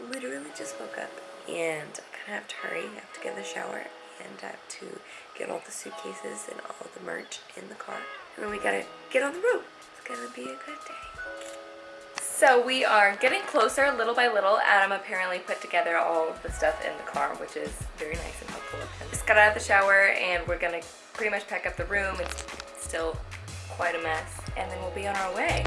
literally just woke up and I kind of have to hurry. I have to get in the shower and I have to get all the suitcases and all the merch in the car. And then we gotta get on the road. It's gonna be a good day. So we are getting closer little by little. Adam apparently put together all of the stuff in the car, which is very nice and helpful of him. Just got out of the shower and we're gonna pretty much pack up the room. It's still quite a mess. And then we'll be on our way.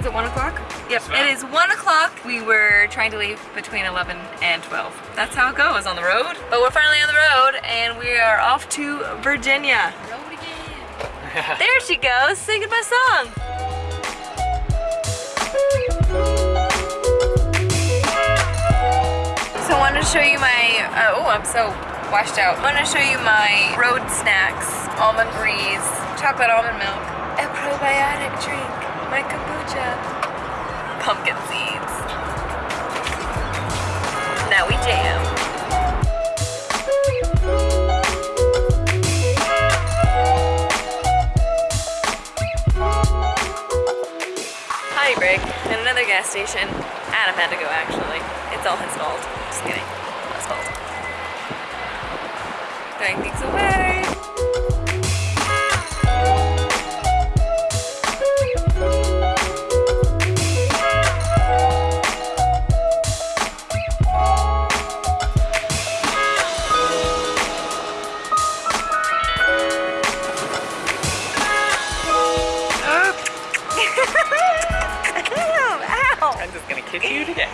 Is it one o'clock? Yep, it is one o'clock. We were trying to leave between 11 and 12. That's how it goes on the road. But we're finally on the road and we are off to Virginia. Road again. there she goes, singing my song. So I wanted to show you my, uh, oh, I'm so washed out. I want to show you my road snacks. Almond breeze, chocolate almond milk, a probiotic drink, my kombucha, pumpkin seeds. Now we jam. Break at another gas station. Adam had to go actually. It's all his fault. Just kidding. His fault. Throwing things away. I'm just gonna kiss you today.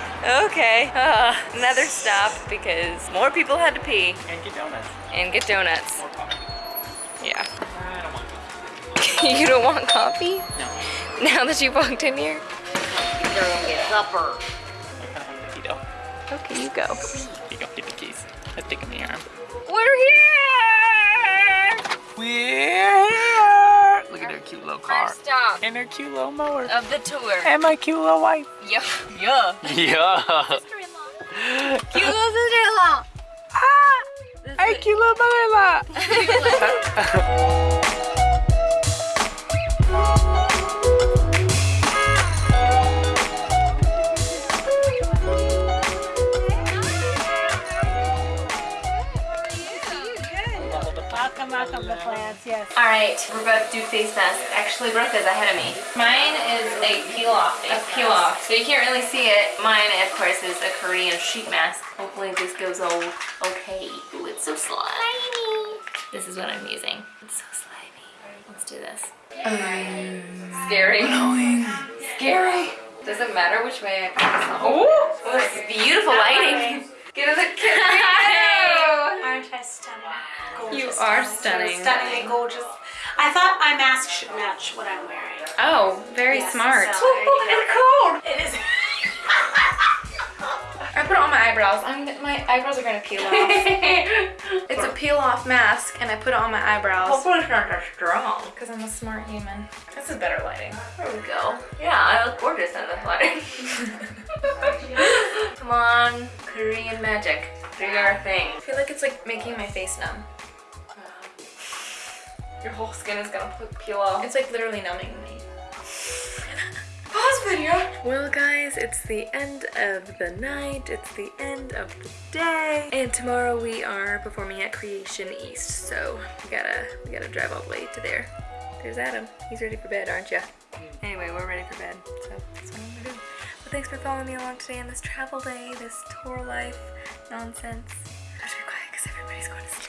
Okay, uh, another stop because more people had to pee And get donuts. and get donuts. More coffee. Yeah. I don't want coffee. you don't want coffee? No. Now that you walked in here? They're gonna get supper. I kind of want the keto. Okay, you go. You go get the keys. Let's take them in the arm. We're here! We're here. Little car. First stop And her cute little mower. of the tour. And my cute little wife. Yeah. Yeah. Yeah. Cute little sister-in-law. ah! Hey, cute little mother-in-law. Welcome, welcome to plants, yes. All right, we're about to do face masks. Actually, Brooke is ahead of me. Mine is a peel off. A peel off. So you can't really see it. Mine, of course, is a Korean sheet mask. Hopefully this goes all okay. Ooh, it's so slimy. This is what I'm using. It's so slimy. Let's do this. Um, Scary. Scary. Does it matter which way I on? Oh, this is beautiful lighting. Give us a kiss. are stunning. Stunning and gorgeous. I thought my mask should match what I'm wearing. Oh, very Yes, smart. so- it's cold. It is. I put it on my eyebrows. I'm my eyebrows are gonna peel off. it's a peel off mask, and I put it on my eyebrows. Hopefully it's not that strong. Because I'm a smart human. This is better lighting. There we go. Yeah, I look gorgeous in this lighting. Come on, Korean magic. Do your thing. I feel like it's like making my face numb. Your whole skin is gonna peel off. It's like literally numbing me. Pause video. Well guys, it's the end of the night. It's the end of the day. And tomorrow we are performing at Creation East. So we gotta we gotta drive all the way to there. There's Adam. He's ready for bed, aren't you? Anyway, we're ready for bed. So that's what I'm gonna do. But thanks for following me along today on this travel day, this tour life nonsense. I have to be quiet because everybody's going to sleep. Good night.